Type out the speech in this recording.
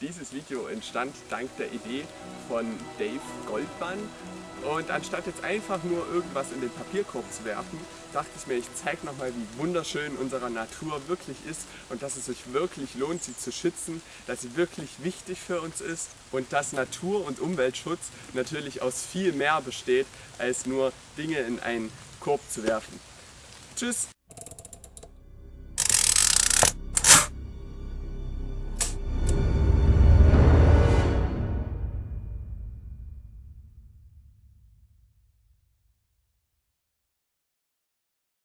Dieses Video entstand dank der Idee von Dave Goldmann und anstatt jetzt einfach nur irgendwas in den Papierkorb zu werfen, dachte ich mir, ich zeige nochmal, wie wunderschön unsere Natur wirklich ist und dass es sich wirklich lohnt, sie zu schützen, dass sie wirklich wichtig für uns ist und dass Natur- und Umweltschutz natürlich aus viel mehr besteht, als nur Dinge in einen Korb zu werfen. Tschüss!